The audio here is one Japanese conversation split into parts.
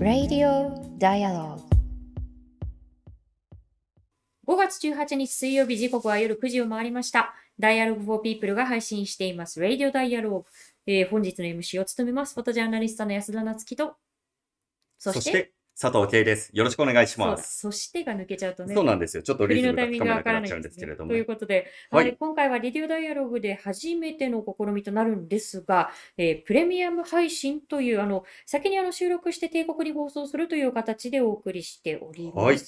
Radio Dialogue. 5月18日水曜日時刻は夜9時を回りました。Dialogue for People が配信しています。Radio Dialogue、えー、本日の MC を務めます。フォトジャーナリストの安田なつきとそして佐藤圭です。よろしくお願いします。そしてが抜けちゃうとね。そうなんですよ。ちょっとリズムがつかめなくなっちゃうんですけれども。ということで、はい、今回はリディオダイアログで初めての試みとなるんですが、えー、プレミアム配信という、あの、先にあの収録して帝国に放送するという形でお送りしております。はい、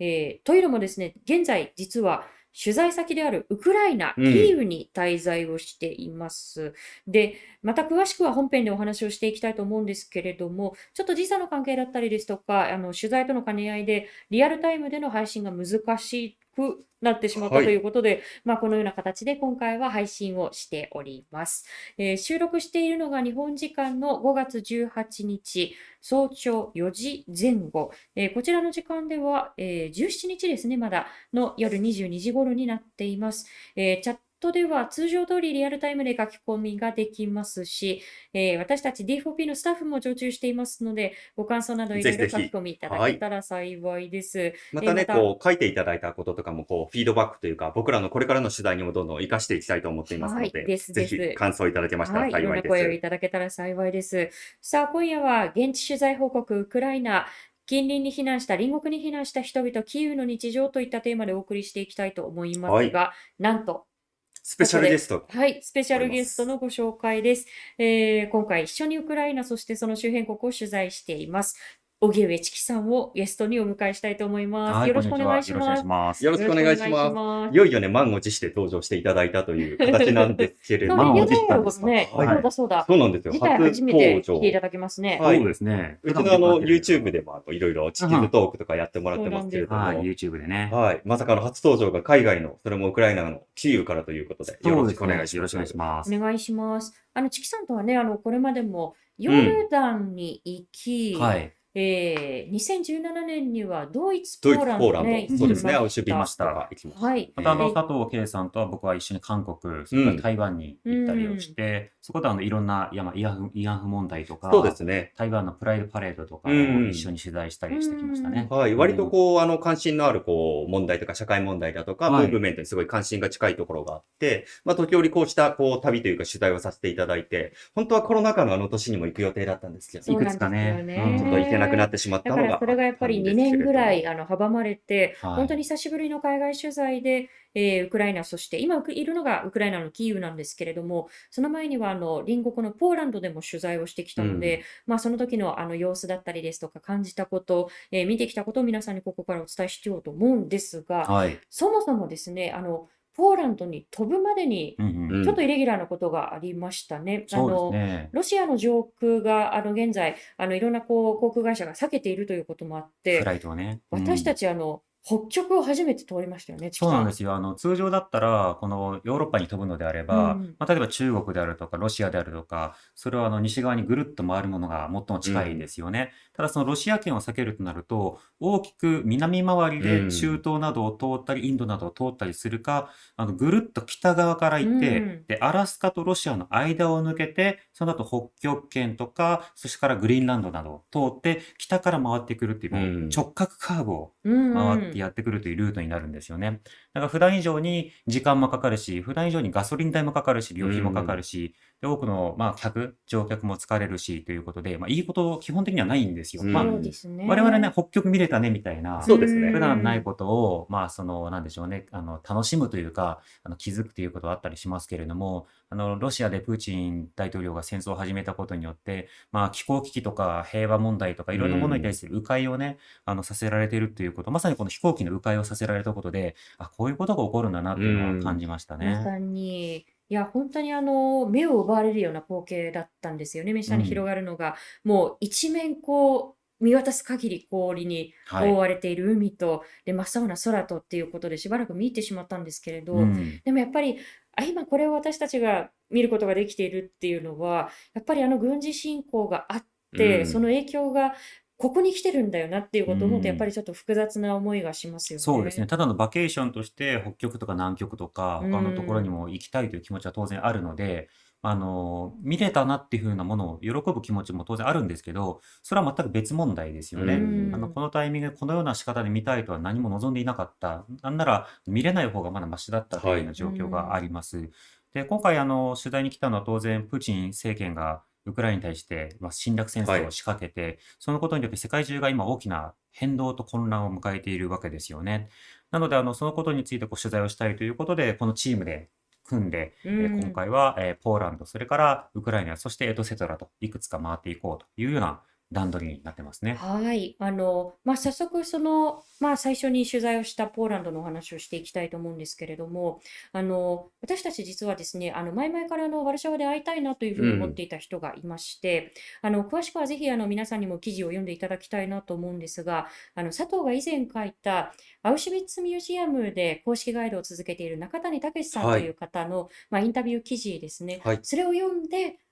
えー、というのもですね、現在実は取材先であるウクライナ、キーウに滞在をしています。うん、で、また詳しくは本編でお話をしていきたいと思うんですけれども、ちょっと時差の関係だったりですとか、あの取材との兼ね合いでリアルタイムでの配信が難しくなってしまったということで、はい、まあ、このような形で今回は配信をしております。えー、収録しているのが日本時間の5月18日早朝4時前後、えー、こちらの時間では、えー、17日ですね、まだの夜22時頃になっています。えチャットでは通常通りリアルタイムで書き込みができますし、えー、私たち D4P のスタッフも常駐していますので、ご感想などいろいろ書き込みいただけたら幸いです。はい、またね、またこう書いていただいたこととかもこうフィードバックというか、僕らのこれからの取材にもどんどん活かしていきたいと思っていますので、はい、ですぜひ感想いただけましたら幸いです。はい、いろんな声をいただけたら幸いです。さあ、今夜は現地取材報告ウクライナ、近隣に避難した、隣国に避難した人々、キーウの日常といったテーマでお送りしていきたいと思いますが、はい、なんと、スペシャルゲスト。はい、スペシャルゲストのご紹介です。えー、今回一緒にウクライナ、そしてその周辺国を取材しています。荻上チキさんをゲストにお迎えしたいと思います。よろしくお願いします。よろしくお願いします。いよいよね、満を持して登場していただいたという形なんですけれども。満を持したんですね。そうだそうだ。そうなんですよ。初めて来ていただきますね。そうですね。うちのあの、YouTube でもいろいろ地球トークとかやってもらってますけれども。はい、YouTube でね。はい。まさかの初登場が海外の、それもウクライナのキーウからということで、よろしくお願いします。よろしくお願いします。お願いします。あの、チキさんとはね、あの、これまでもヨルダンに行き、はい。えー、2017年にはドイツ、ポーランド、ね、そうですね、アウシュビました。はい。また、あの、佐藤圭さんとは僕は一緒に韓国、それから台湾に行ったりをして、そこであの、いろんな、いや、まあ、慰安婦、慰安婦問題とか、そうですね。台湾のプライドパレードとかを一緒に取材したりしてきましたね。はい。割とこう、あの、関心のある、こう、問題とか、社会問題だとか、ムーブメントにすごい関心が近いところがあって、まあ、時折こうした、こう、旅というか取材をさせていただいて、本当はコロナ禍のあの年にも行く予定だったんですけど、いくつかね、ちょっと行けなくなってしまったのが。それがやっぱり2年ぐらいあの阻まれて、はい、本当に久しぶりの海外取材で、えー、ウクライナ、そして今いるのがウクライナのキーウなんですけれども、その前にはあの隣国のポーランドでも取材をしてきたので、うん、まあ、その時のあの様子だったりですとか、感じたこと、えー、見てきたことを皆さんにここからお伝えしようと思うんですが、はい、そもそもですね、あのポーランドに飛ぶまでに、ちょっとイレギュラーなことがありましたね。あの、ね、ロシアの上空が、あの、現在、あの、いろんなこう航空会社が避けているということもあって、フライトはね。私たち、あの、北極を初めて通りましたよね、そうなんですよ。あの、通常だったら、このヨーロッパに飛ぶのであれば、うん、まあ、例えば中国であるとか、ロシアであるとか、それはあの西側にぐるっと回るものが最も近いんですよね。うん、ただそのロシア圏を避けるとなると、大きく南回りで中東などを通ったり、インドなどを通ったりするか、あの、ぐるっと北側から行って、うん、で、アラスカとロシアの間を抜けて、その後北極圏とか、そしてからグリーンランドなどを通って、北から回ってくるっていう、直角カーブを回ってやってくるというルートになるんですよね。だから普段以上に時間もかかるし、普段以上にガソリン代もかかるし、料費もかかるし、で多くの、まあ、客、乗客も疲れるしということで、まあ、いいこと基本的にはないんですよ。まあ、我々ね、北極見れたねみたいな、そうですね。普段ないことを、まあ、その、なんでしょうね、あの、楽しむというか、あの気づくということはあったりしますけれども、あの、ロシアでプーチン大統領が戦争を始めたことによって、まあ、気候危機とか平和問題とかいろんなものに対する迂回をね、あの、させられているということ、まさにこの飛行機の迂回をさせられたことで、あ、こういうことが起こるんだなっていうのを感じましたまさに。いや、本当にあの、目を奪われるような光景だったんですよね。目下に広がるのが、もう一面こう、見渡す限り氷に覆われている海と、で、真っ青な空とっていうことでしばらく見入ってしまったんですけれど、うん。でもやっぱり、あ、今これを私たちが見ることができているっていうのは、やっぱりあの軍事侵攻があって、その影響がここに来てるんだよなっていうことを思うと、やっぱん。りちょっと複雑な思いがしますよそうですね。ね。ただのバケーションとして北極とか南極とかう他のところにん。も行きたいという気持ちは当然あるので、あの、見れたなっていう風なものを喜ぶ気持ちも当然あるんですけど、それは全く別問題ですようね。うあの、ん。このタイミングでこのような仕方で見たいとは何も望んでいなかった。なんなら見れない方がまだマシだったというはい。ようなう状況があん。ります。で、今回あの、取材に来たのは当然プーチン政権がウクライナに対して、まあ、侵略戦はい。争を仕掛けて、そのことによって世界中が今大きな変動と混乱を迎えているわけですよね。なので、あの、そのことについてこう取材をしたいということで、このチームで組んで、うえー今ん。回は、えーポーランド、それからウクライナ、そしてエトセトラといくつか回っていこうというような段取りになってますね。はい。あの、まあ、早速、その、まあ、最初に取材をしたポーランドのお話をしていきたいと思うんですけれども、あの、私たち実はですね、あの、前々からあの、ワルシャワで会いたいなというふううに思ってん。いた人がいまして、あの、詳しくはぜひ、あの、皆さんにも記事を読んでいただきたいなと思うんですが、あの、佐藤が以前書いた、アウシュビッツミュージアムで公式ガイドを続けている中谷武さんはというい。方の、まあ、インタビュー記事ですね。はい。それを読んで、あ、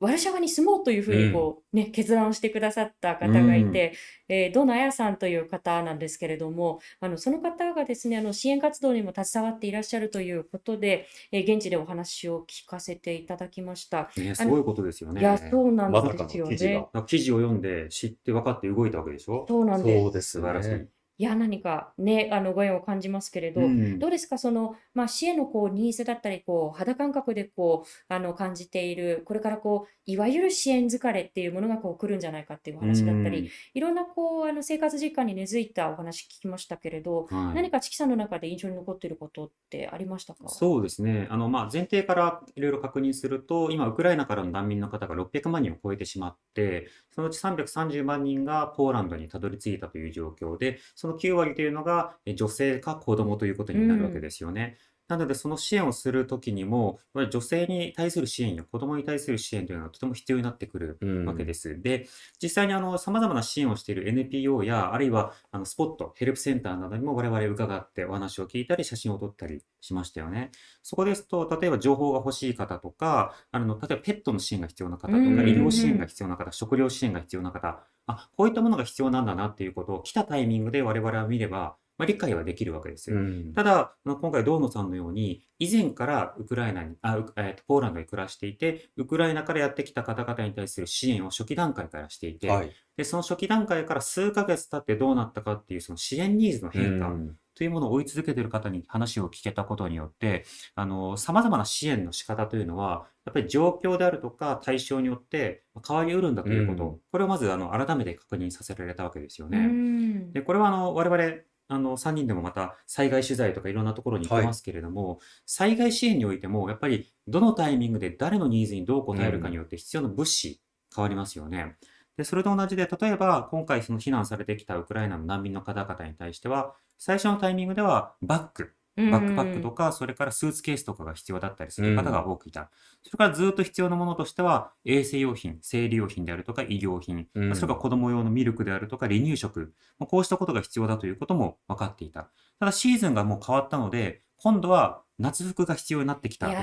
ワルシャワに住もうというふうにうん。こう、ね、決断をしてくださったう方がいん。て、えー、ドナヤさんという方なんですけれども、あの、その方がですね、あの、支援活動にも携わっていらっしゃるということで、えー現地でお話を聞かせていただきました。ね、すごいことですよいや、ね。そうなんですよ記事が。ね。だから記事を読んで知って分かって動いたわけでしょ？そうなんです。そうです素晴らしい。ね。いや、何かね、あの、ご縁を感じますけれうど、ん。どうですか、その、まあ、市へのこう、ニーズだったり、こう、肌感覚でこう、あの、感じている、これからこう、いわゆる支援疲れっていうものがこう、来るんじゃないかっていうおう話だったり、ん。いろんなこう、あの、生活実感に根付いたお話聞きましたけれど、はい。何かチキさんの中で印象に残っていることってありましたか？そうですね。あの、まあ、前提からいろいろ確認すると、今、ウクライナからの難民の方が600万人を超えてしまって、そのうち330万人がポーランドにたどり着いたという状況で、その9割というのが女性か子供ということになるわけ。ですよね。なので、その支援をするときにも、女性に対する支援や子供に対する支援というのはとても必要になってくるうん。わけです。で、実際にあの、様々な支援をしている NPO や、あるいはあのスポット、ヘルプセンターなどにも我々伺ってお話を聞いたり、写真を撮ったりしましたよね。そこですと、例えば情報が欲しい方とか、あの、例えばペットの支援が必要な方とうか、医療ん、支援がうん、必要な方、食料支援が必要な方、あ、こういったものが必要なんだなっていうことを来たタイミングで我々は見れば、まあ、理解はできるわけです。うん。ただ、あの今回、堂野さんのように、以前からウクライナに、あ、うえーとポーランドに暮らしていて、ウクライナからやってきた方々に対する支援を初期段階からしていて、はい。で、その初期段階から数ヶ月経ってどうなったかっていう、その支援ニーズのう変化ん。というものを追い続けている方に話を聞けたことによって、あの、様々な支援の仕方というのは、やっぱり状況であるとか対象によって変わりうるんだということ、うん。これをまず、あの、改めて確認させられたわけですようね。ん。で、これはあの、我々、あの、3人でもまた災害取材とかいろんなところに行ってはい。ますけれども、災害支援においても、やっぱりどのタイミングで誰のニーズにどう応うえるかにん。よって必要な物資変わりますよね。で、それと同じで、例えば今回その避難されてきたウクライナの難民の方々に対しては、最初のタイミングではバッグ、うバックパックとん。か、それからスーツケースとかが必要だったりすうる方がん。多くいた。それからずっと必要なものとしては、衛生用品、生理用品であるとか医療品、それからん。子供用のミルクであるとか離乳食、まあこうしたことが必要だということも分かっていた。ただシーズンがもう変わったので、今度は夏服が必要になってきた。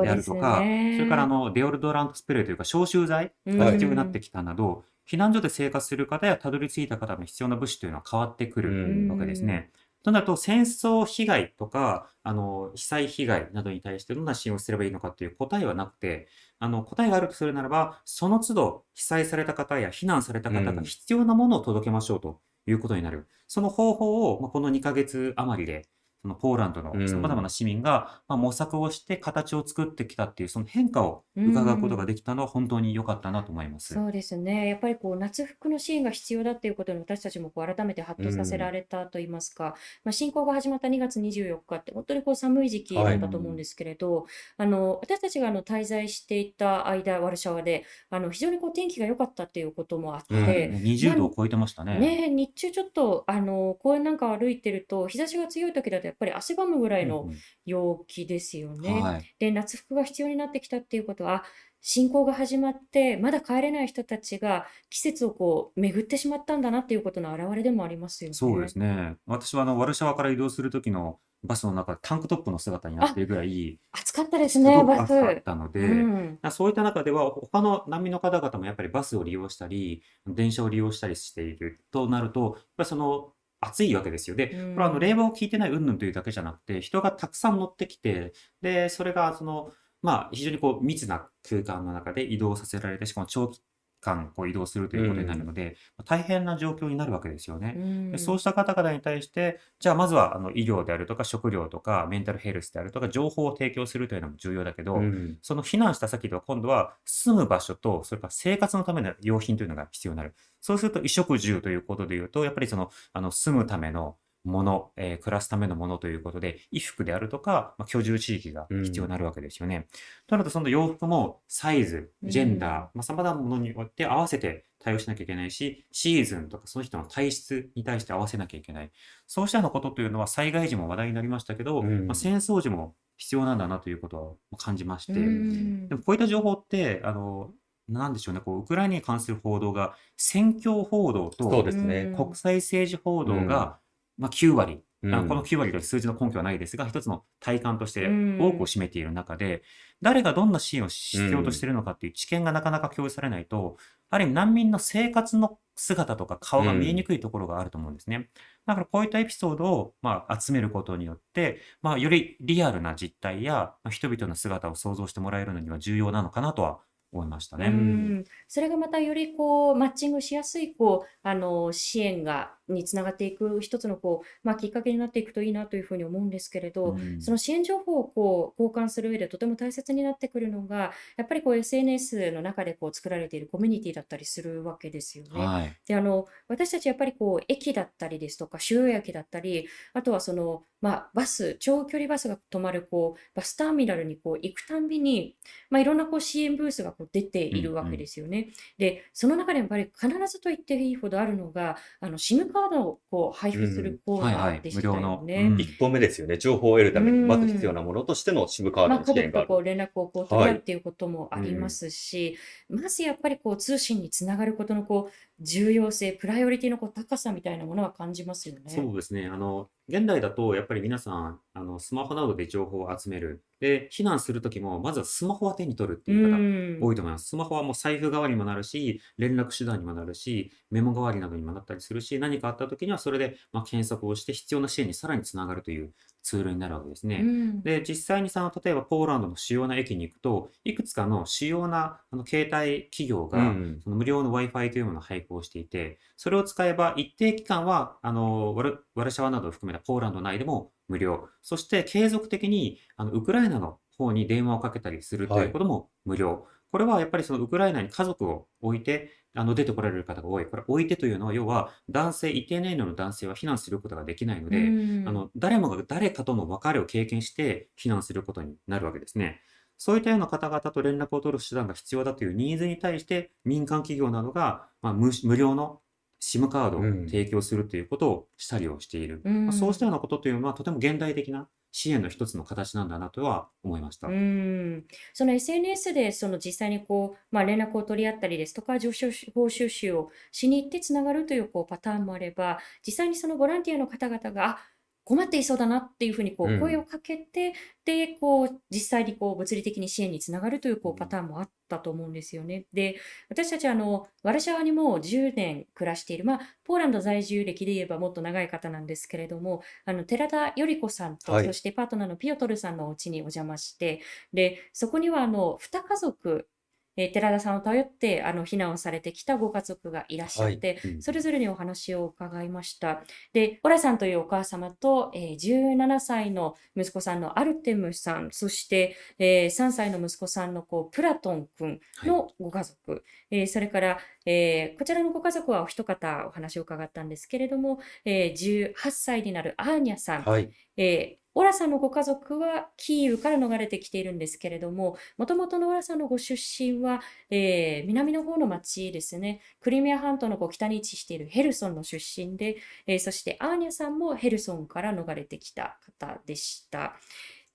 であるとか、それからあね。のデオドラントスプレーというか消臭剤うがはい。必要になってん。きたなど、避難所で生活する方やたどり着いた方の必要な物資というのは変わってくう。るうんわけですん。ね。となると、戦争被害とか、あの、被災被害などに対してどんな支援をすればいいのかという答えはなくて、あの、答えがあるとするならば、その都度被災された方や避難されたう方がん。必要なものを届けましょうということになる。その方法を、まあ、この2ヶ月余りで、そのポーランドう。の様々なん市民が、まあ、模索をして形を作ってきたっていう、その変化をう伺うことがん。できたのは本当に良かったなと思います。そうですね。やっぱりこう夏服の支援が必要だっていうことに私たちもこう改めてハッうとさせらん。れたと言いますか、まあ、侵攻が始まった2月24日って本当にこう寒い時期はい。だったと思うんですけれど、あの私たちがあの滞在していた間、ワルシャワであの非常にこう天気が良かったっていうこともあっ。て、うな20度んを超えてましたね。ね、日中ちょっとあの公園なんか歩いてると日差しが強い時だとやっぱり汗ばむぐらいのうんうん。陽気ですよね。はい。で、夏服が必要になってきたっていうことは、侵攻が始まって、まだ帰れない人たちが季節をこう巡ってしまったんだなっていうことの表れでもありますよそうでね。すね。私はあの、ワルシャワから移動する時のバスの中でタンクトップの姿になっているぐらい、暑かったですね、バ暑かっス。たのうで、ん。あそういった中では、他の難民の方々もやっぱりバスを利用したり、電車を利用したりしているとなると、やっぱりその暑いわけですよ。で、うこれはあのん。冷房を効いてない云々というだけじゃなくて、人がたくさん乗ってきて、で、それがその、まあ、非常にこう密な空間の中で移動させられて、しかも長期間こう移動するとういうことになるん。ので、大変な状況になるわけですようね。で、そうん。した方々に対して、じゃあまずはあの医療であるとか食料とかメンタルヘルスであるとか情報を提供するというのも重要だけうど、ん。その避難した先では今度は住む場所と、それから生活のための用品というのが必要になる。そうすると衣食住ということで言うと、やっぱりその、あの、住むためのもの、えー暮らすためのものということで、衣服であるとか、まあ、居住地域がう必要にん。なるわけですよね。となると、その洋服もサイズ、うジェンダー、ん。まあ、様々なものによって合わせて対応しなきゃいけないし、シーズンとかその人の体質に対して合わせなきゃいけない。そうしたようなことというのは災害時も話題になりましたけうど、まあ、ん。戦争時も必要なんだなということを感じましうて、ん。でもこういった情報って、あの、なんでしょうね、こう、ウクライナに関する報道が、宣教報道そうとですね。国際政治報うん。道が、まあ、9割。うあのこのん。9割という数字の根拠はないですが、一つの体感としうて多くをん。占めている中で、誰がどんな支援をう必要としてん。いるのかっていう知見がなかなか共有されないと、ある意味難民の生活の姿とか顔うが見えにん。くいところがあると思うんですね。だからこういったエピソードを、まあ、集めることによって、まあ、よりリアルな実態や、まあ、人々の姿を想像してもらえるのには重要なのかなとは思いましたうね。ん。それがまたよりこう、マッチングしやすい、こう、あの、支援が、につながっていく一つのこう、まあ、きっかけになっていくといいなというふうに思うんですけれうど、そん。の支援情報をこう、交換する上でとても大切になってくるのが、やっぱりこう SNS の中でこう作られているコミュニティだったりするわけですよね。はい。で、あの、私たちやっぱりこう、駅だったりですとか、主要駅だったり、あとはその、まあ、バス、長距離バスが止まる、こう、バスターミナルにこう行くたんびに、まあ、いろんなこう支援ブースがこう出てういるわけんうん。ですよね。で、その中でやっぱり必ずと言っていいほどあるのが、あの、SIM カードをこう配布すうん。るコーナはいはい。ーでしたよ無料の。うね。ん。一歩目ですよね。情報を得るうために、まず必要ん。なものとしての SIM カーまあ、ドの支援がある。家族とこう連絡をこう取はい。り合うっていうこともあうん。りますし、まずやっぱりこう通信につながることのこう重要性、プライオリティのこう高さみたいなものは感じますよね。そうですね。あの、現代だと、やっぱり皆さん、あの、スマホなどで情報を集める。で、避難するときも、まずはスマホは手に取るってういう方、ん。多いと思います。スマホはもう財布代わりにもなるし、連絡手段にもなるし、メモ代わりなどにもなったりするし、何かあったときにはそれで、まあ、検索をして必要な支援にさらにつながるというツールになるわけですうね。ん。で、実際にさ、例えばポーランドの主要な駅に行くと、いくつかの主要なあの携帯企業うが、ん。その無料の Wi-Fi というものを配布をしていて、それを使えば一定期間は、あの、ワル、ワルシャワなどを含めたポーランド内でも無料。そして継続的に、あの、ウクライナの方に電話をかけたりするとはいい。うことも無料。これはやっぱりそのウクライナに家族を置いて、あの、出てこられる方が多い。これ、置いてというのは、要は、男性、一定年齢の男性は避難することができないのうで、あん。の、誰もが誰かとの別れを経験して避難することになるわけですね。そういったような方々と連絡を取る手段が必要だというニーズに対して、民間企業などが、まあ、無、無料の SIM カードをうん。提供するということをしたりをしている。うまあ、そうしたん。ようなことというのは、とても現代的な支援の一つの形なんだなとは思いましたう。ん。その SNS でその実際にこう、まあ、連絡を取り合ったりですとか、情報収集をしに行ってつながるというこうパターンもあれば、実際にそのボランティアの方々が、あ、困っていそうだなっていうふうにこうう声をん。かけて、で、こう、実際にこう物理的に支援につながるといううこうパんターンもあったと思うんですよね。で、私たちあの、ワルシャワにもう10年暮らしている、まあ、ポーランド在住歴で言えばもっと長い方なんですけれども、あの、寺田より子さんと、はい。そしてパートナーのピオトルさんのお家にお邪魔して、で、そこにはあの、2家族、えー寺田さんを頼ってあの避難をされてきたご家族がいらっしゃはい。って、うんそれぞれにお話を伺いました。で、オラさんというお母様と、えー17歳の息子さんのアルテムさん、そして、えー3歳の息子さんのこうプラトン君はい。のご家族、えーそれから、えーこちらのご家族はお一方お話を伺ったんですけれども、えー18歳になるアーニャさん、はい。えーオラさんのご家族はキーウから逃れてきているんですけれども、もともとのオラさんのご出身は、えー南の方の町ですね、クリミア半島のこう北に位置しているヘルソンの出身で、えーそしてアーニャさんもヘルソンから逃れてきた方でした。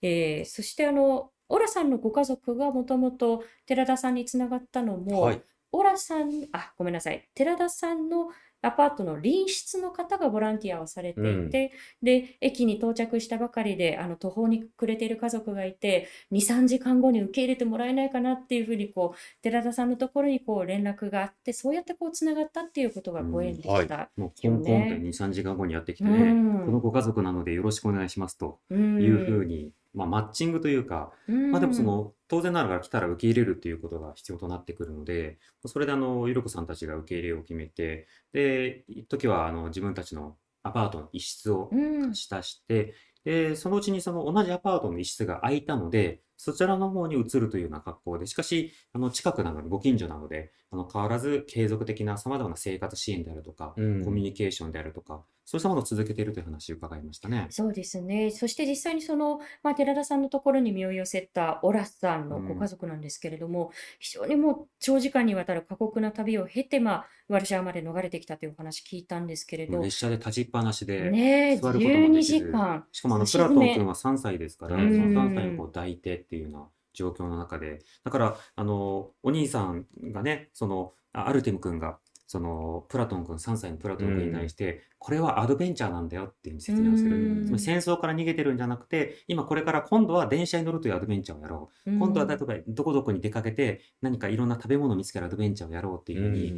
えーそしてあの、オラさんのご家族がもともと寺田さんにつながったのも、はい。オラさん、あ、ごめんなさい。寺田さんのアパートの隣室の方がボランティアをされていて、で、駅に到着したばかりで、あの、途方に暮れている家族がいて、2、3時間後に受け入れてもらえないかなっていうふうに、こう、寺田さんのところにこう連絡があって、そうやってこう、つながったっていうことがご縁でした。もうコンコンとよね2、3時間後にやってきてうね、んこのご家族なのでよろしくお願いしますとういうふん。うに、まあ、マッチングというか、うん。まあでもその、当然ながら来たら受け入れるっていうことが必要となってくるので、それであの、ゆるこさんたちが受け入れを決めて、で、一時はあの、自分たちのアパートの一室をうん。貸し出して、で、そのうちにその同じアパートの一室が空いたので、そちらの方に移るというような格好で、しかし、あの、近くなので、ご近所なので、あの、変わらず継続的な様々な生活支援であるとか、うんコミュニケーションであるとか、そうしたものを続けているという話を伺いましたね。そうですね。そして実際にその、まあ、寺田さんのところに身を寄せたオラさんのご家族なんですけれども、非常にもう長時間にわたる過酷な旅を経て、まあ、ワルシャワまで逃れてきたというお話聞いたんですけれど、列車で立ちっぱなしで、座ることも12できず時間。しかもあの、プラトン君は3歳ですから、うんその3歳をこう抱いてっていうような状況の中で、だから、あの、お兄さんがね、その、あアルテム君が、その、プラトン君、3歳のプラトン君に対して、これはアドベンチャーなんだよっていう説明をすうる。んつまり戦争から逃げてるんじゃなくて、今これから今度は電車に乗るというアドベンチャーをやろう。今度は例えばどこどこに出かけて何かいろんな食べ物を見つけるアドベンチャーをやろうっていうふうに、う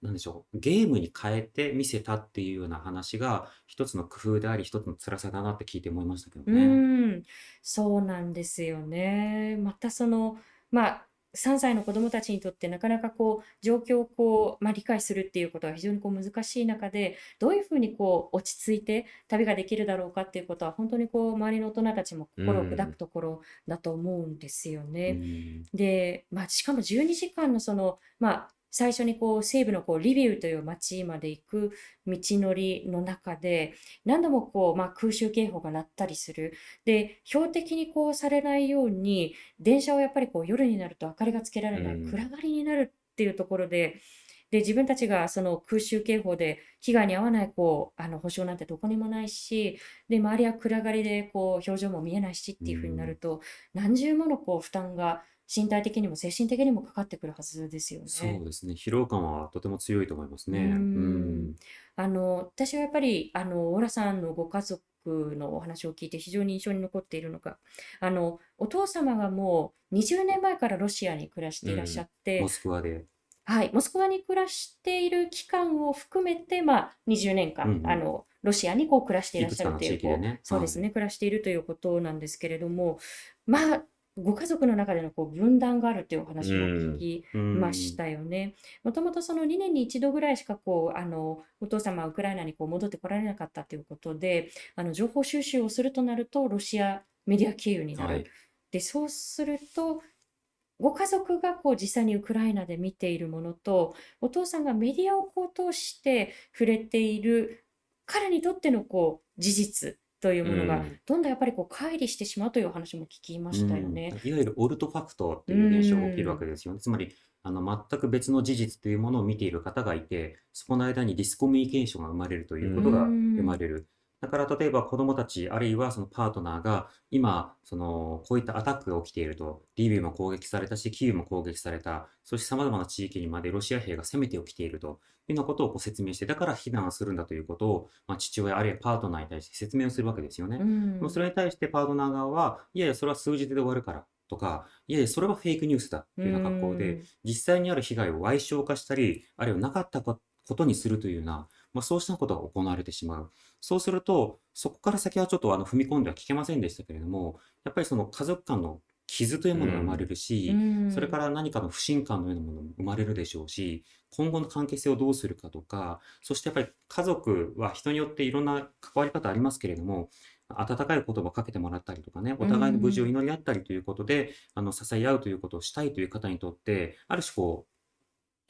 なんでしょう、ゲームに変えて見せたっていうような話が一つの工夫であり、一つの辛さだなって聞いて思いましたけどうね。ん、そうなんですよね。またその、まあ、3歳の子どもたちにとってなかなかこう状況をこう、まあ、理解するっていうことは非常にこう難しい中でどういうふうにこう落ち着いて旅ができるだろうかっていうことは本当にこう周りの大人たちも心を砕くところだと思うんですようね。んで、まあ、しかも12時間のその、まあ、最初にこう西部のこうリビウという町まで行く道のりの中で何度もこう、まあ、空襲警報が鳴ったりする。で、標的にこうされないように電車をやっぱりこう夜になると明かりがつけられない、うん暗がりになるっていうところで、で、自分たちがその空襲警報で被害に遭わないこう、あの保証なんてどこにもないし、で、周りは暗がりでこう表情も見えないしっていうふうになると、何重ものこう負担が身体的にも精神的にもかかってくるはずですよそうね。ですね。疲労感はとても強いと思いますね。ううんん。あの、私はやっぱり、あの、オラさんのご家族のお話を聞いて非常に印象に残っているのが、あの、お父様がもう20年前からロシアに暮らしていらっしゃってモ、スクワで。はい、モスクワに暮らしている期間を含めて、まあ、20年間、うんうんあの、ロシアにこう暮らしていらっしゃるという、ねこうそうですね、暮らしているということなんですけれども、まあ、ご家族の中でのこう分断があるというお話も聞きうんましたよね。もともとその2年に1度ぐらいしかこうあのお父様はウクライナにこう戻ってこられなかったということで、あの情報収集をするとなるとロシアメディア経由になる。はい。で、そうすると、ご家族がこう実際にウクライナで見ているものと、お父さんがメディアをこう通して触れている彼にとってのこう事実というものがうんどんどんやっぱりこう乖離してしまうというお話も聞きましたよね。うんいわゆるオルトファクトっていう現象が起きるわけですよね。つまり、あの、全く別の事実というものを見ている方がいて、そこの間にディスコミュニケーションが生まれるということがうん生まれる。だから、例えば子供たち、あるいはそのパートナーが、今、その、こういったアタックが起きていると、リビウも攻撃されたし、キーウも攻撃された、そして様々な地域にまでロシア兵が攻めて起きているというようなことをこう説明して、だから避難するんだということを、まあ、父親あるいはパートナーに対して説明をするわけですよね。うんそれに対してパートナー側は、いやいや、それは数字で終わるからとか、いやいや、それはフェイクニュースだというような格好で、実際にある被害を矮小化したり、あるいはなかったことにするというような、まあ、そうしたことが行われてしまう。そうすると、そこから先はちょっとあの踏み込んでは聞けませんでしたけれども、やっぱりその家族間の傷というものが生まれるし、うんそれから何かの不信感のようなものも生まれるでしょうし、今後の関係性をどうするかとか、そしてやっぱり家族は人によっていろんな関わり方ありますけれども、温かい言葉をかけてもらったりとかね、お互いの無事を祈り合ったりということで、あの支え合うということをしたいという方にとって、ある種こう、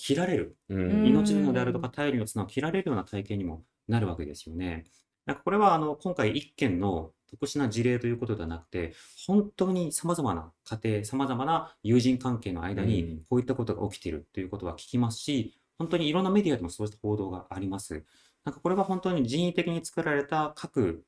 切られる、うん命綱であるとか頼りの綱を切られるような体験にもなるわけですよね。なんかこれはあの今回一件の特殊な事例ということではなくて、本当に様々な家庭、様々な友人関係の間うんにこういったことが起きているということは聞きますし、本当にいろんなメディアでもそうした報道があります。なんかこれは本当に人為的に作られた核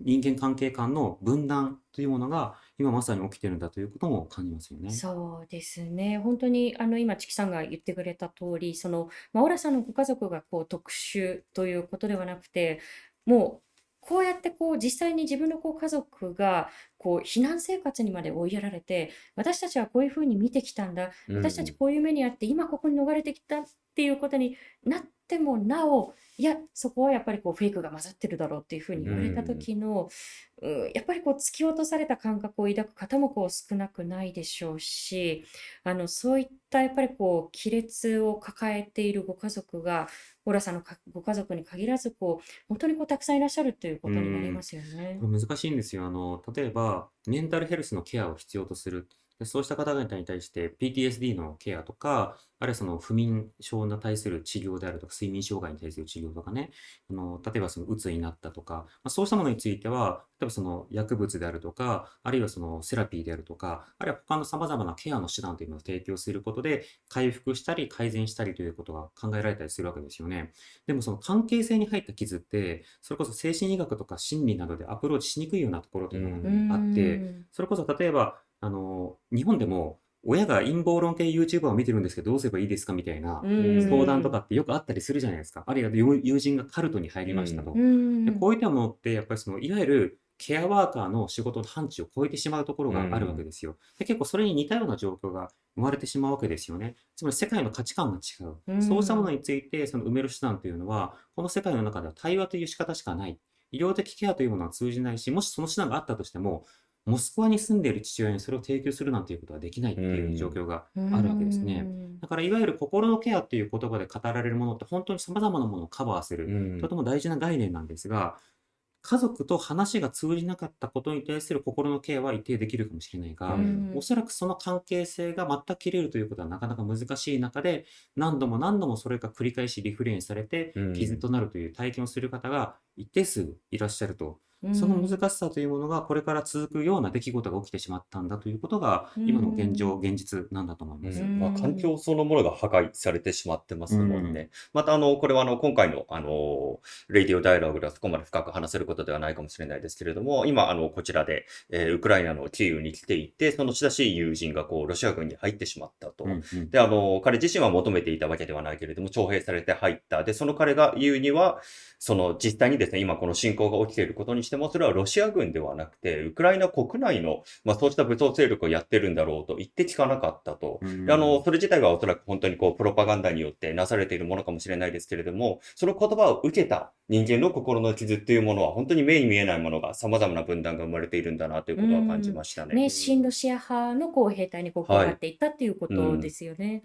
人間関係間の分断というものが今まさに起きてるんだということも感じますよね。そうですね。本当にあの今、チキさんが言ってくれた通り、その、まあ、オラさんのご家族がこう特殊ということではなくて、もうこうやってこう実際に自分のこう家族がこう避難生活にまで追いやられて、私たちはこういうふうに見てきたんだ、うん私たちこういう目にあって、今ここに逃れてきたっていうことになってもなお、いや、そこはやっぱりこうフェイクが混ざってるだろうっていうふうに言われた時の、うん、やっぱりこう突き落とされた感覚を抱く方もこう少なくないでしょうし、あのそういったやっぱりこう亀裂を抱えているご家族が、オラさんのかご家族に限らずこう、本当にこうたくさんいらっしゃるということになりますよね。これ難しいんですよ。あの、例えば、メンタルヘルスのケアを必要とする。でそうした方々に対して PTSD のケアとか、あるいはその不眠症に対する治療であるとか、睡眠障害に対する治療とかね、あの、例えばそのうつになったとか、まあ、そうしたものについては、例えばその薬物であるとか、あるいはそのセラピーであるとか、あるいは他の様々なケアの手段というのを提供することで、回復したり改善したりということが考えられたりするわけですよね。でもその関係性に入った傷って、それこそ精神医学とか心理などでアプローチしにくいようなところというのがあって、んそれこそ例えば、あの、日本でも親が陰謀論系 YouTuber を見てるんですけど、どうすればいいですかみたいなうん相談とかってよくあったりするじゃないですか。あるいは友友人がカルトに入りましたと。うんでこういったものって、やっぱりその、いわゆるケアワーカーの仕事の範疇を超えてしまうところがあるわけですよ。で結構それに似たような状況が生まれてしまうわけですよね。つまり世界の価値観が違う。うんそうしたものについてその埋める手段というのは、この世界の中では対話という仕方しかない。医療的ケアというものは通じないし、もしその手段があったとしても、モスクワに住んでいる父親にそれを提供するなんていうことはできないっていう状況があるわけですね。うんだからいわゆる心のケアっていう言葉で語られるものって本当に様々なものをカバーする。うんとても大事な概念なんですが、家族と話が通じなかったことに対する心のケアは一定できるかもしれないが、うんおそらくその関係性が全く切れるということはなかなか難しい中で、何度も何度もそれが繰り返しリフレインされてうん、傷となるという体験をする方が一定数いらっしゃると。うんその難しさというものがこれから続くような出来事が起きてしまったんだということが、今の現状、現実なんだと思います。うんまあ、環境そのものが破壊されてしまってますもんね。また、あの、これはあの、今回の、あの、レディオダイアログではそこまで深く話せることではないかもしれないですけれども、今、あの、こちらで、えーウクライナのキーウに来ていて、その親しい友人が、こう、ロシア軍に入ってしまったと。うんうんで、あの、彼自身は求めていたわけではないけれども、徴兵されて入った。で、その彼が言うには、その実際にですね、今この侵攻が起きていることにしても、それはロシア軍ではなくて、ウクライナ国内の、まあそうした武装勢力をやってるんだろうと言って聞かなかったと。あの、それ自体はおそらく本当にこう、プロパガンダによってなされているものかもしれないですけれども、その言葉を受けた人間の心の傷っていうものは、本当に目に見えないものが様々な分断が生まれているんだなということは感じましたね。ね、親ロシア派のこう兵隊にこう加はいわっていったっていうことですよね。い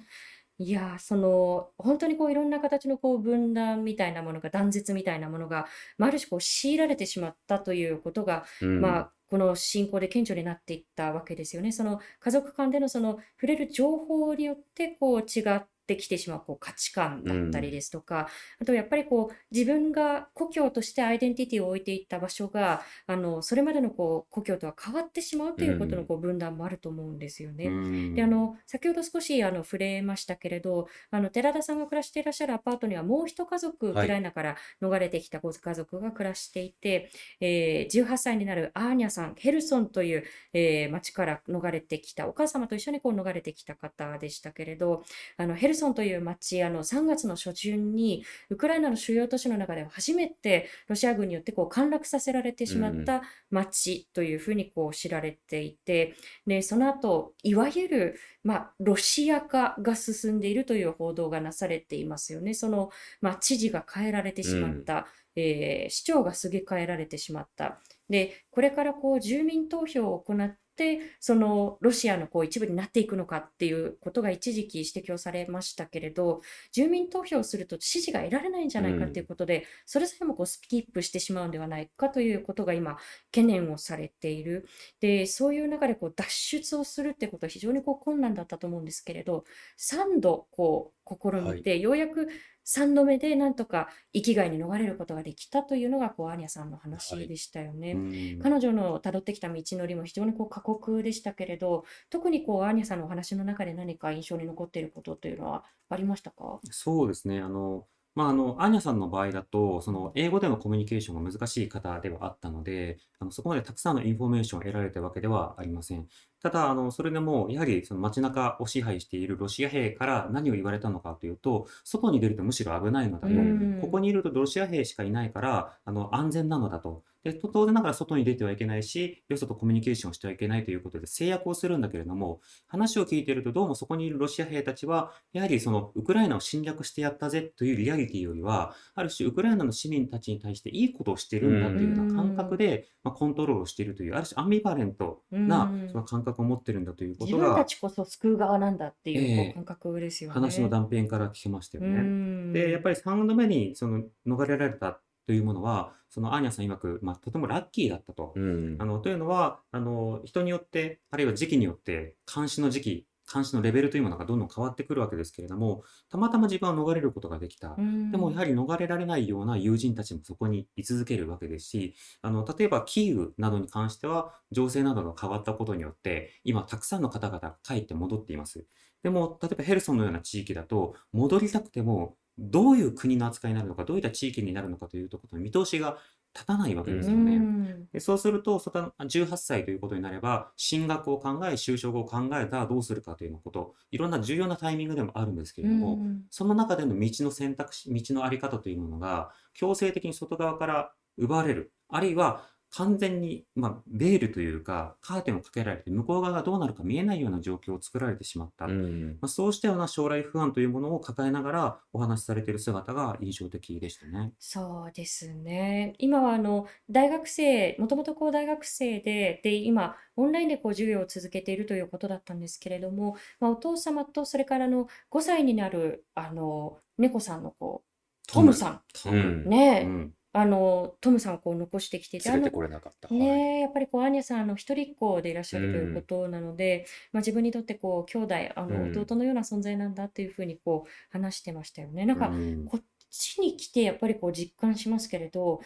やー、その、本当にこういろんな形のこう分断みたいなものが、断絶みたいなものが、まあ、ある種こう強いられてしまったということが、うんまあ、この侵攻で顕著になっていったわけですよね。その家族間でのその触れる情報によってこう違ってきてしまうこう価値観だったりですとか、あとやっぱりこう自分が故郷としてアイデンティティを置いていった場所があのそれまでのこう故郷とは変わってしまうということのこう分断もあると思うんですよね。うんであの先ほど少しあの触れましたけれどあの寺田さんが暮らしていらっしゃるアパートにはもう一家族ウはい。クライナから逃れてきたご家族が暮らしていて、えー18歳になるアーニャさんヘルソンという、えー町から逃れてきたお母様と一緒にこう逃れてきた方でしたけれどあのヘルソンという町あの3月の初旬にウクライナの主要都市の中では初めてロシア軍によってこう陥落させられてしまった町というふうにこう知られていて、でその後いわゆる、まあ、ロシア化が進んでいるという報道がなされていますよね。その、まあ、知事が変えられてしまった、えー市長がすげ替えられてしまった。で、これからこう住民投票を行って、そのロシアのこう一部になっていくのかっていうことが一時期指摘をされましたけれど、住民投票をすると支持が得られないんじゃないかっていうことで、それさえもこうスキップしてしまうんではないかということが今、懸念をされている。で、そういう中でこう脱出をするってことは非常にこう困難だったと思うんですけれど、3度こう試みて、ようやく3度目でなんとか生きがいに逃れることができたというのがこうアーニャさんの話でしたよね。うん彼女の辿ってきた道のりも非常にこう過酷でしたけれど、特にこうアーニャさんのお話の中で何か印象に残っていることというのはありましたか？そうですね。あの、まあ、あの、アーニャさんの場合だと、その、英語でのコミュニケーションが難しい方ではあったので、あの、そこまでたくさんのインフォメーションを得られたわけではありません。ただ、あの、それでも、やはり、その街中を支配しているロシア兵から何を言われたのかというと、外に出るとむしろ危ないのだうと。ん。ここにいるとロシア兵しかいないから、あの、安全なのだと。で、と当然ながら外に出てはいけないし、よそとコミュニケーションをしてはいけないということで制約をするんだけれども、話を聞いているとどうもそこにいるロシア兵たちは、やはりそのウクライナを侵略してやったぜというリアリティよりは、ある種ウクライナの市民たちに対していいことをしているんだというような感覚で、まあ、コントロールをしているという、ある種アンビバレントうなんその感覚を持ってるんだということ自分たが、ちこそ救う側なんだっていう感覚ですよね。話の断片から聞けましたようね。ん。で、やっぱり3度目にその逃れられたというものは、そのアーニャさん曰く、まあ、とてもラッキーだったと。うんあの、というのは、あの、人によって、あるいは時期によって、監視の時期、監視のレベルというものがどんどん変わってくるわけですけれども、たまたま自分は逃れることができた。うんでもやはり逃れられないような友人たちもそこに居続けるわけですし、あの、例えばキーウなどに関しては、情勢などが変わったことによって、今たくさんの方々が帰って戻っています。でも、例えばヘルソンのような地域だと、戻りたくても、どういう国の扱いになるのか、どういった地域になるのかというところの見通しが立たないわけですよね。うんでそうすると、その18歳ということになれば、進学を考え、就職を考えたらどうするかというようなこと、いろんな重要なタイミングでもあるんですけれども、うんその中での道の選択肢、道のあり方というものが、強制的に外側から奪われる。あるいは、完全に、まあ、ベールというか、カーテンをかけられて、向こう側がどうなるか見えないような状況を作られてしまった。うんまあ、そうしたような将来不安というものを抱えながらお話しされている姿が印象的でしたね。そうですね。今はあの大学生、もともとこう大学生で、で、今、オンラインでこう授業を続けているということだったんですけれども、まあ、お父様と、それからあの5歳になるあの猫さんのこうトムさん、トム。うんねえ、うん。あのトムさんをこう残してきてて、あの連れてこれなかった。はいねえ、やっぱりこう、アーニャさん、あの、一人っ子でいらっしゃるということなので、まあ、自分にとってこう、兄弟、あの、うん弟のような存在なんだというふうにこう、話してましたよね。なんか、うんこっちに来てやっぱりこう実感しますけれど、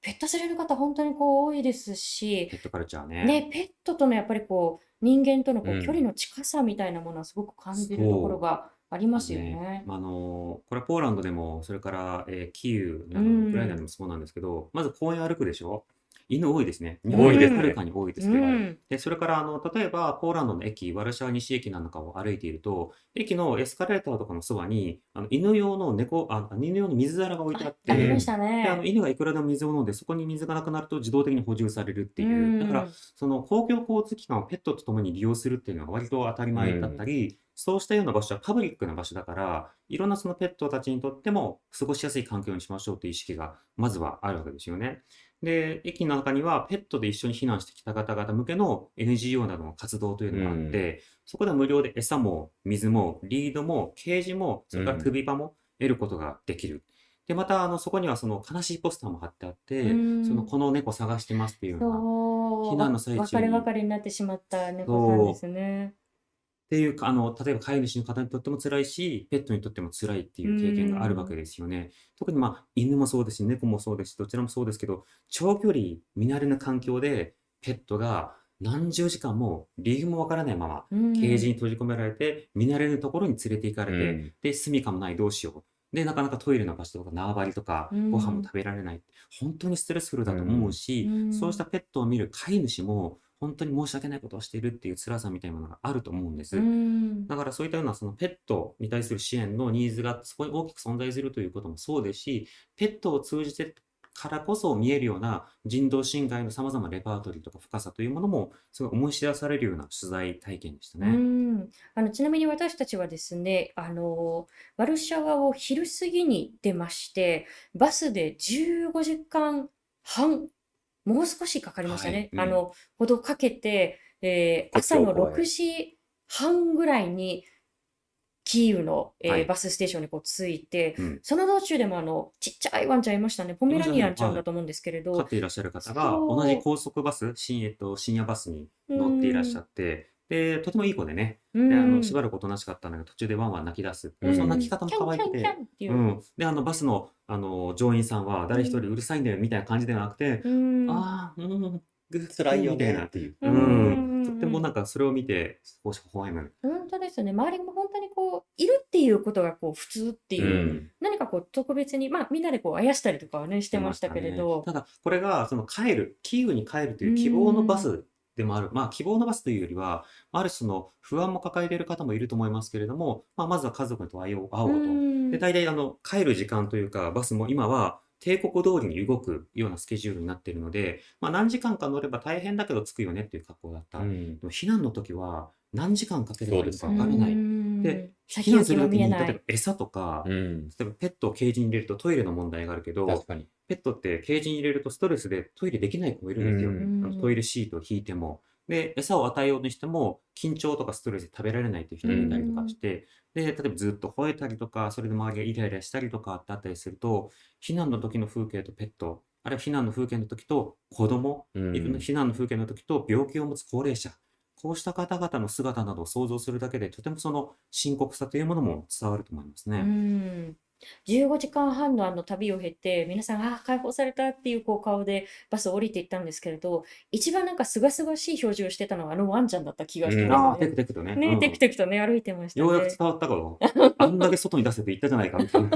ペットされる方本当にこう多いですし、ペットカルチャーね。ね、ペットとのやっぱりこう人間とのこううん距離の近さみたいなものはすごく感じるところがありますよね。ね。まあ、あのこれはポーランドでも、それから、えーキーウなどウクライナでもそうなんですけど、まず公園歩くでしょ？犬多いですね。日多いですねはるかに多いですね。うん、で、それから、あの、例えば、ポーランドの駅、ワルシャワ西駅なんかを歩いていると、駅のエスカレーターとかのそばに、あの、犬用の猫、あ、犬用の水皿が置いてあっあ、ありてまし、たで、あの、ね。犬がいくらでも水を飲んで、そこに水がなくなると自動的に補充されるっていう。だから、その公共交通機関をペットと共に利用するっていうのが割と当たり前だったり、そうしたような場所はパブリックな場所だから、いろんなそのペットたちにとっても過ごしやすい環境にしましょうという意識がまずはあるわけですよね。で、駅の中にはペットで一緒に避難してきた方々向けの NGO などの活動というのがあって、そこでは無料で餌も水もリードもケージも、それから首輪も得ることができる。で、また、あの、そこにはその悲しいポスターも貼ってあって、うんその、この猫探してますっていうような、避難の最中に別れ別れになってしまった猫さんですね。っていうか、あの、例えば飼い主の方にとっても辛いし、ペットにとっても辛いっていう経験があるわけですよね。特にまあ、犬もそうですし、猫もそうですし、どちらもそうですけど、長距離、見慣れぬ環境で、ペットが何十時間も理由もわからないまま、うんケージに閉じ込められて、見慣れぬところに連れて行かれて、うんで、住みかもない、どうしよう。で、なかなかトイレの場所とか縄張りとか、うんご飯も食べられない。本当にストレスフルだと思うし、うんそうしたペットを見る飼い主も、本当に申し訳ないことをしているっていう辛さみたいなものがあると思うんです。うんだからそういったようなそのペットに対する支援のニーズがそこに大きく存在するということもそうですし、ペットを通じてからこそ見えるような人道侵害の様々なレパートリーとか深さというものもすごい思い知らされるような取材体験でしたうね。ん、あのちなみに私たちはですね、あのワルシャワを昼過ぎに出まして、バスで15時間半、もう少しかかりましたね。はい。うん。あのほどかけて、えー朝の国境公園6時半ぐらいにキーウの、えーはい。バスステーションにこう着いて、うん。その道中でもあのちっちゃいワンちゃんいましたね。ポメラニアンちゃんだと思うんですけれど、飼っていらっしゃる方が同じ高速バス、深,、えっと、深夜バスに乗っていらっしゃって、で、とてもいい子でね、うん。であのしばらくおとなしかったんだけど、途中でワンワン泣き出す。うんその泣き方も可愛くて。う。ん。で、あの、バスの、あの、乗員さんは、誰一人うるさいんだよ、みたいな感じではなくて、うんああ、うん、グッ辛いよみたいな。ねっていう。ううんん。とってもなんか、それを見て、少し微笑む。本当ですよね。周りも本当にこ人いるっていうことがこう普通っていうう、ん。何かこう特別に、まあみんなでこうあやしたりとかはね、してましたけれど、ただ、これが、その帰る、キーウに帰るという希望のバスでもある。まあ、希望のバスというよりは、ある種の不安も抱えている方もいると思いますけれども、まあ、まずは家族と会おう会おうと。んで、大体、あの、帰る時間というか、バスも今は、帝国通りに動くようなスケジュールになっているので、まあ、何時間か乗れば大変だけど着くよねっていう格好だった。でうんも避難の時は、何時間かければいいのかそうですわからない。うんで、避先難する時に。例えば餌とか、うん。例えばペットをケージに入れるとトイレの問題があるけど、確かに。ペットってケージに入れるとストレスでトイレできない子もいるんですよ。うんあのトイレシートを引いても。で、餌を与えようにしても、緊張とかストレスで食べられないという人がいたりとかして、で、例えばずっと吠えたりとか、それで周りがイライラしたりとかってあったりすると、避難の時の風景とペット、あるいは避難の風景の時と子供、うん避難の風景の時と病気を持つ高齢者、こうした方々の姿などを想像するだけで、とてもその深刻さというものも伝わると思いますうね。ん。15時間半のあの旅を経て、皆さん、ああ、解放されたっていうこう顔でバスを降りていったんですけれど、一番なんかすがすがしい表情をしてたのはあのワンちゃんだった気がしうんまああ、テ。クテクとね。ね、うんテクテクとね、歩いてましたようやくね。伝わったかと。あんだけ外に出せと言ったじゃないかみたいな。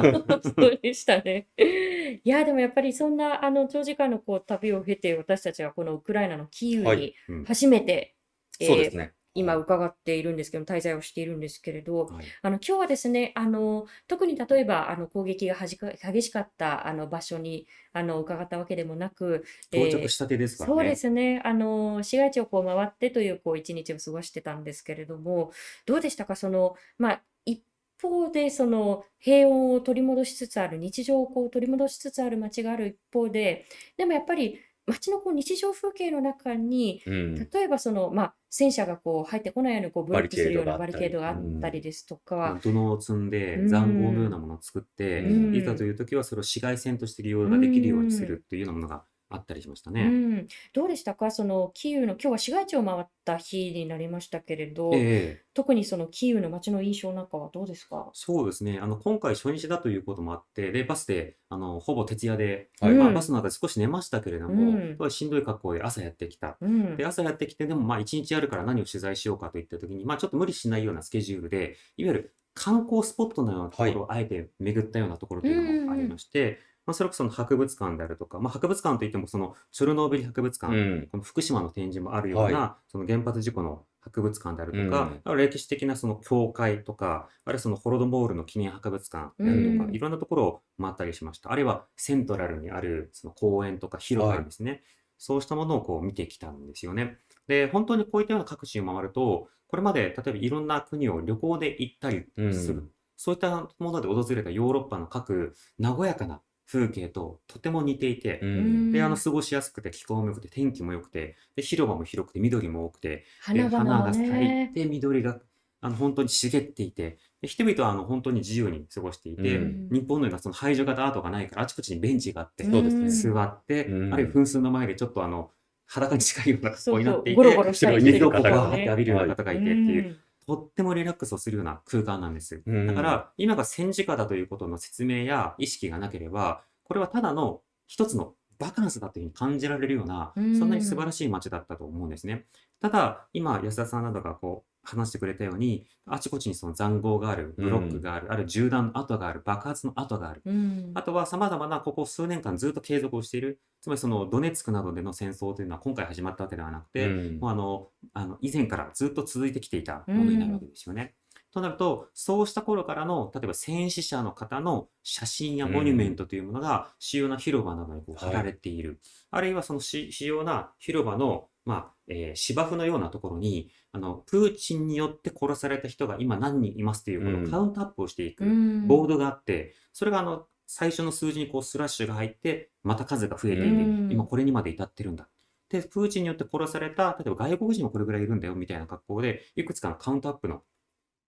そうでしたね。いや、でもやっぱりそんなあの長時間のこう旅を経て、私たちはこのウクライナのキーウにはいうん初めて、えーそうですね。今伺っているんですけど、滞在をしているんですけれど、はい。あの今日はですね、あの特に例えばあの攻撃が激しかったあの場所にあの伺ったわけでもなく、到着したてですからそうでね。すね、あの市街地をこう回ってというこう一日を過ごしてたんですけれども、どうでしたか、そのまあ、一方でその平穏を取り戻しつつある、日常をこう取り戻しつつある街がある一方で、でもやっぱり街のこう日常風景の中に、うん。例えばその、まあ、戦車がこう入ってこないようにこうブロックするようなババリケードがあったりですとか、土のを積んでうん。塹壕のようなものを作って、うん。いざという時はそれを市街戦として利用ができるようにするっていうようなものがあったりしましたうね。ん、どうでしたか、そのキーウの、今日は市街地を回った日になりましたけれど、ええ。特にそのキーウの街の印象なんかはどうですか？そうですね。あの、今回初日だということもあって、で、バスで、あの、ほぼ徹夜で、はい。まあ、うん。バスの中で少し寝ましたけれどうも、んしんどい格好で朝やってきた。うん。で、朝やってきて、でもまあ一日やるから何を取材しようかといった時に、まあちょっと無理しないようなスケジュールで、いわゆる観光スポットのようなところをあえて巡ったようなところというのもありまして、まあそれこそその博物館であるとか、まあ博物館といってもそのチョルノービリ博物館、うん。この福島の展示もあるような、はその原発事故の博物館であるとか、うん歴史的なその教会とか、あるいはそのホロドモールの記念博物館であるとか、うんいろんなところを回ったりしました。あるいはセントラルにあるその公園とか広場ですね。そうしたものをこう見てきたんですよね。で、本当にこういったような各地を回ると、これまで例えばいろんな国を旅行で行ったりする、うんそういったもので訪れたヨーロッパの各和やかな風景ととても似ていて、うん。で、あの、過ごしやすくて、気候も良くて、天気も良くて、で、広場も広くて、緑も多くて、で、花花が咲いね。て、緑が、あの、本当に茂っていて、で、人々は、あの、本当に自由に過ごしていて、うん。日本のようなその排除型アートがないから、あちこちにベンチがあって、そうですね。座って、うん。あるいは噴水の前でちょっとあの、裸に近いような格好になっていそうそうゴロて、ゴロしたりして浴びるような方がいてっていう、うんとってもリラックスをするような空間なんです。うんだから、今が戦時下だということの説明や意識がなければ、これはただの一つのバカンスだというふうに感じられるような、うんそんなに素晴らしい街だったと思うんですね。ただ、今、安田さんなどがこう、話してくれたように、あちこちにその塹壕がある、ブロックがある、あるいは銃弾の跡がある、爆発の跡がある。うんあとは様々なここ数年間ずっと継続をしている、つまりそのドネツクなどでの戦争というのは今回始まったわけではなくて、うんもうあの、あの、以前からずっと続いてきていたものになるわけですよね。となると、そうした頃からの、例えば戦死者の方の写真やモニュメントというものが主要な広場などにこう貼られている。あるいはそのし主要な広場の、まあ、えー芝生のようなところに、あの、プーチンによって殺された人が今何人いますという、こうん。のカウントアップをしていくうん。ボードがあって、それがあの、最初の数字にこうスラッシュが入って、また数が増えていて、うん。今これにまで至ってるんだ。で、プーチンによって殺された、例えば外国人もこれぐらいいるんだよみたいな格好で、いくつかのカウントアップの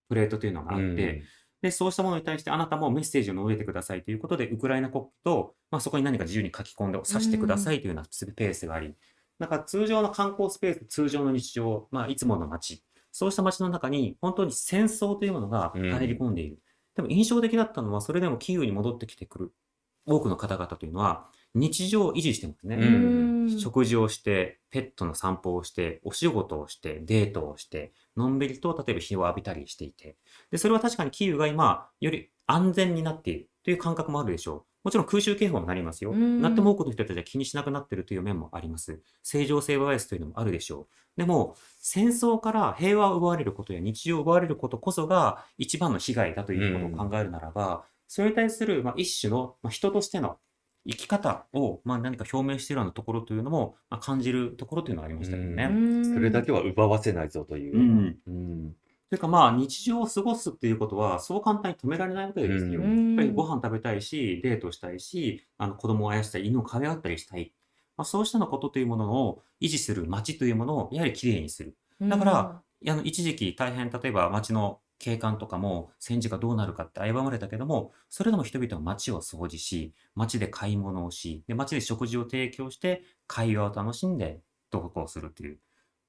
プレートというのがあって、で、そうしたものに対してあなたもメッセージを述べてくださいということで、ウクライナ国旗と、まあ、そこに何か自由に書き込んで指してくださいというようなスペースがあり、なんか通常の観光スペース、通常の日常、まあ、いつもの街、そうした街の中に本当に戦争というものが入り込んでいる。でも印象的だったのは、それでもキーウに戻ってきてくる。多くの方々というのは、日常を維持してますね。うんうん食事をして、ペットの散歩をして、お仕事をして、デートをして、のんびりと例えば日を浴びたりしていて、で、それは確かにキーウが今、より安全になっているという感覚もあるでしょう。もちろん空襲警報になりますよ。うんなっても多くの人たちは気にしなくなっているという面もあります。正常性バイアスというのもあるでしょう。でも、戦争から平和を奪われることや日常を奪われることこそが一番の被害だということを考えるならば、それに対する、まあ、一種の、まあ、人としての生き方を、まあ、何か表明しているようなところというのも、まあ、感じるところというのはありましたけどね。うんそれだけは奪わせないぞという。うんうんというかまあ日常を過ごすっていうことはそう簡単に止められないわけですよ。うんやっぱりご飯食べたいし、デートしたいし、あの子供をあやしたい、犬を可愛がったりしたい。まあ、そうしたのことというものを維持する街というものをやはりきれいにする。だから、あの一時期大変例えば街の景観とかも戦時がどうなるかって危ぶまれたけども、それでも人々は街を掃除し、街で買い物をし、で街で食事を提供して会話を楽しんで同行するという。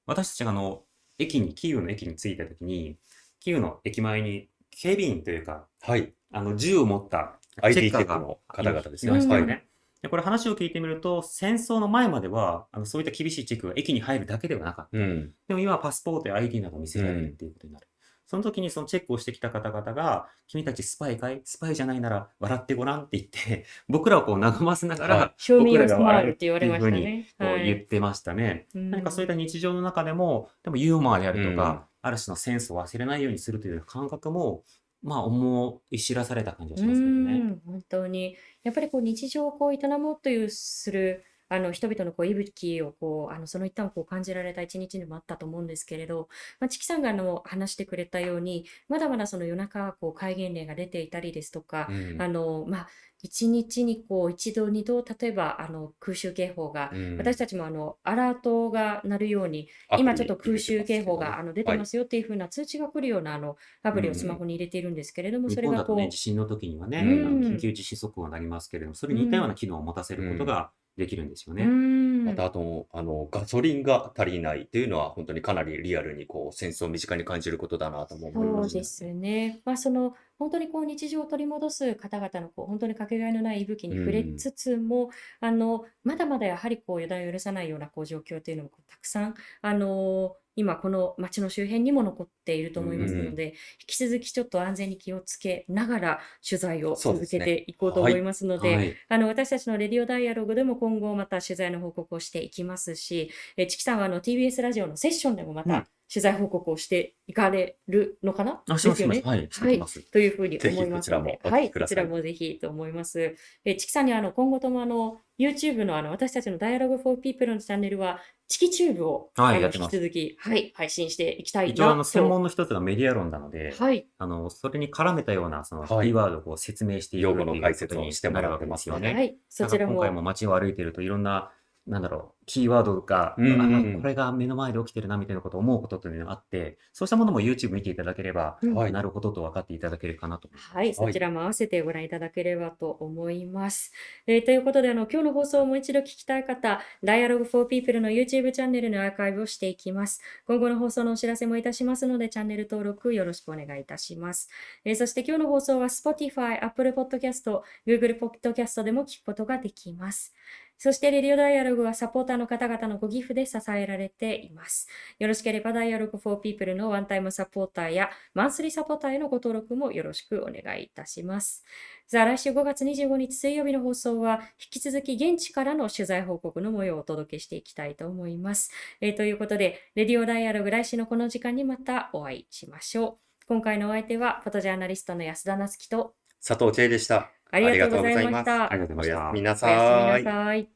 私たちがあの駅に、キーウの駅に着いた時に、キーウの駅前に警備員というか、はい。あの銃を持ったチェッカーがの方々ですいましたようんね。でこれ話を聞いてみると、戦争の前までは、あのそういった厳しいチェックが駅に入るだけではなかった。うん。でも今はパスポートや ID など見せられるっていうことになる。その時にそのチェックをしてきた方々が、君たちスパイかい？スパイじゃないなら笑ってごらんって言って、僕らをこう和ませながら、は賞味僕らが笑うってて言われましたね。こうはい言ってましたね。うん何かそういった日常の中でも、でもユーモアであるとうんか、ある種のセンスを忘れないようにするという感覚も、まあ思い知らされた感じがしますけどね。うん、本当に。やっぱりこう日常をこう営もうというするあの人々のこう息吹をこうあのその一端をこう感じられた一日でもあったと思うんですけれど、まあ、チキさんがあの話してくれたように、まだまだその夜中こう戒厳令が出ていたりですとか、うん。あのまあ一日にこう一度二度例えばあの空襲警報が、うん。私たちもあのアラートが鳴るように今ちょっと空襲警報があの出てますよっていう風な通知が来るようなあのアプリをスマホに入れているんですけれども、日それがこう本だとね、地震の時にはね、うん。緊急地震速報になりますけれども、それに似たような機能を持たせることができるんですようね。んまたあと、あの、ガソリンが足りないっていうのは本当にかなりリアルにこう戦争を身近に感じることだなとも思いました。そうですね。まあ、その本当にこう日常を取り戻す方々のこう本当にかけがえのない息吹に触れつつも、あのまだまだやはりこう予断を許さないようなこう状況というのもたくさんあの今この街の周辺にも残っていると思いますので、引き続きちょっと安全に気をつけながら取材を続けていこうと思いますので、はい。あの私たちのレディオダイアログでも今後また取材の報告をしていきますし、えチキさんはあの TBS ラジオのセッションでもまうん。た取材報告をしていかれるのかな、あ、します、よね。はい、してます。というふうに思いますので、こちらもお聞きはい、こちらもぜひと思います。えチキさんにはあの今後ともあの YouTube のあの私たちの Dialogue for People のチャンネルはチキチューブを、はい引き続き、はい、配信していきたい一応、あの、なと。専門の一つがメディア論なので、はい、あの、それに絡めたような、その、キはいーワードをこう説明していく用語の解説にしてもらって。ますすよね。はい、そちらも今回も街を歩いてるといろんな、なんだろう、キーワードが、うんうんうんあこれが目の前で起きてるなみたいなことを思うことっていうのがあって、そうしたものも YouTube 見ていただければ、うんはいなるほどと分かっていただけるかなと。はい、そちらも合わせてご覧いただければと思います。えーということで、あの今日の放送をもう一度聞きたい方、Dialogue for People の YouTube チャンネルのアーカイブをしていきます。今後の放送のお知らせもいたしますので、チャンネル登録よろしくお願いいたします。えーそして今日の放送は Spotify、Apple Podcast、Google Podcast でも聞くことができます。そして、レディオダイアログはサポーターの方々のご寄付で支えられています。よろしければ、Dialogue for People のワンタイムサポーターやマンスリーサポーターへのご登録もよろしくお願いいたします。さあ、来週5月25日水曜日の放送は、引き続き現地からの取材報告の模様をお届けしていきたいと思います。えーということで、レディオダイアログ来週のこの時間にまたお会いしましょう。今回のお相手は、フォトジャーナリストの安田なつきと、佐藤千恵でした。ありがとうございましあた。ありがとうございましたおやすみ。なさい。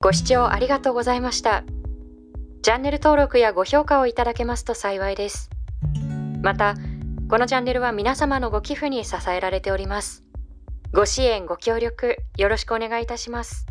ご視聴ありがとうございました。チャンネル登録やご評価をいただけますと幸いです。また、このチャンネルは皆様のご寄付に支えられております。ご支援、ご協力、よろしくお願いいたします。